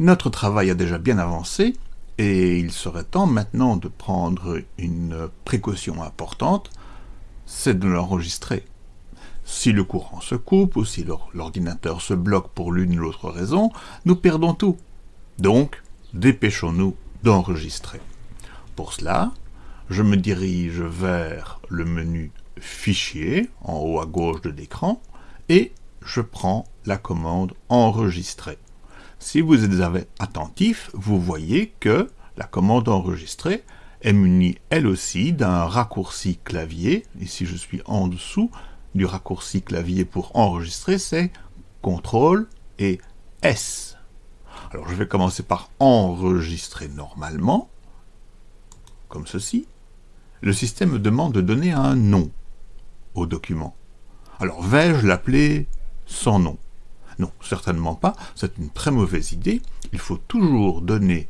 Notre travail a déjà bien avancé et il serait temps maintenant de prendre une précaution importante, c'est de l'enregistrer. Si le courant se coupe ou si l'ordinateur se bloque pour l'une ou l'autre raison, nous perdons tout. Donc, dépêchons-nous d'enregistrer. Pour cela, je me dirige vers le menu Fichier, en haut à gauche de l'écran, et je prends la commande Enregistrer. Si vous êtes attentif, vous voyez que la commande enregistrer est munie elle aussi d'un raccourci clavier. Ici je suis en dessous du raccourci clavier pour enregistrer, c'est CTRL et S. Alors je vais commencer par enregistrer normalement, comme ceci. Le système me demande de donner un nom au document. Alors vais-je l'appeler sans nom? Non, certainement pas, c'est une très mauvaise idée. Il faut toujours donner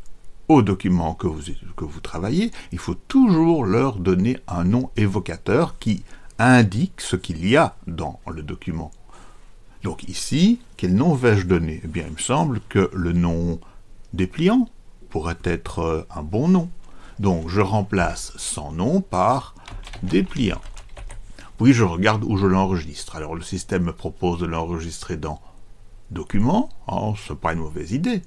aux documents que vous, que vous travaillez, il faut toujours leur donner un nom évocateur qui indique ce qu'il y a dans le document. Donc ici, quel nom vais-je donner? Eh bien, il me semble que le nom dépliant pourrait être euh, un bon nom. Donc je remplace sans nom par dépliant. Puis je regarde où je l'enregistre. Alors le système me propose de l'enregistrer dans Document, oh, c'est pas une mauvaise idée.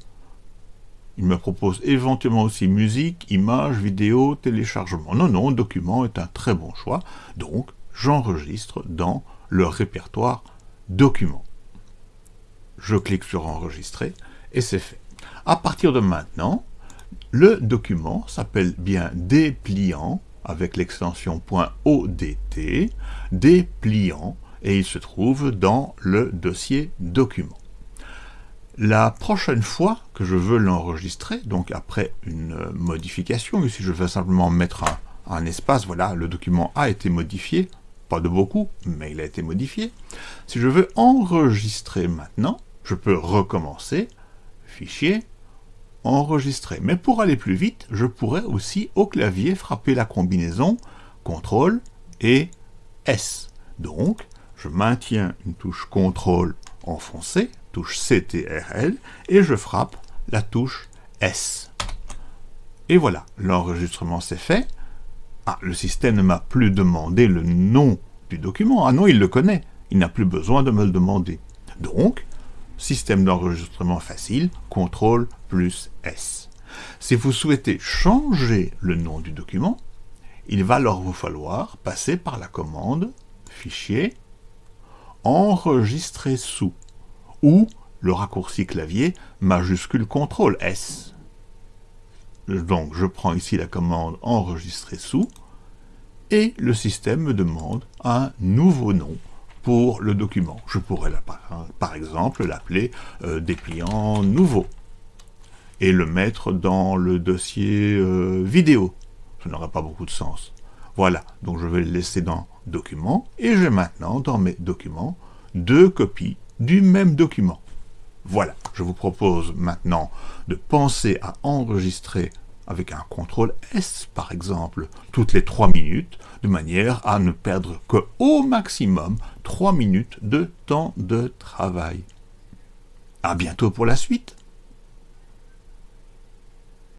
Il me propose éventuellement aussi musique, images, vidéo, téléchargement. Non, non, document est un très bon choix, donc j'enregistre dans le répertoire document. Je clique sur enregistrer et c'est fait. À partir de maintenant, le document s'appelle bien dépliant avec l'extension .odt, dépliant, et il se trouve dans le dossier document. La prochaine fois que je veux l'enregistrer, donc après une modification, ici je vais simplement mettre un, espace, voilà, le document a été modifié, pas de beaucoup, mais il a été modifié. Si je veux enregistrer maintenant, je peux recommencer, fichier, enregistrer. Mais pour aller plus vite, je pourrais aussi au clavier frapper la combinaison CTRL et S. Donc, je maintiens une touche CTRL enfoncée, touche CTRL, et je frappe la touche S. Et voilà, l'enregistrement s'est fait. Ah, le système ne m'a plus demandé le nom du document. Ah non, il le connaît. Il n'a plus besoin de me le demander. Donc, système d'enregistrement facile, CTRL plus S. Si vous souhaitez changer le nom du document, il va alors vous falloir passer par la commande Fichier, Enregistrer sous ou le raccourci clavier majuscule CTRL S. Donc je prends ici la commande enregistrer sous, et le système me demande un nouveau nom pour le document. Je pourrais par exemple l'appeler euh, dépliant nouveau et le mettre dans le dossier euh, vidéo. Ça n'aurait pas beaucoup de sens. Voilà, donc je vais le laisser dans document et j'ai maintenant dans mes documents deux copies du même document. Voilà, je vous propose maintenant de penser à enregistrer avec un contrôle S, par exemple, toutes les 3 minutes, de manière à ne perdre que au maximum 3 minutes de temps de travail. À bientôt pour la suite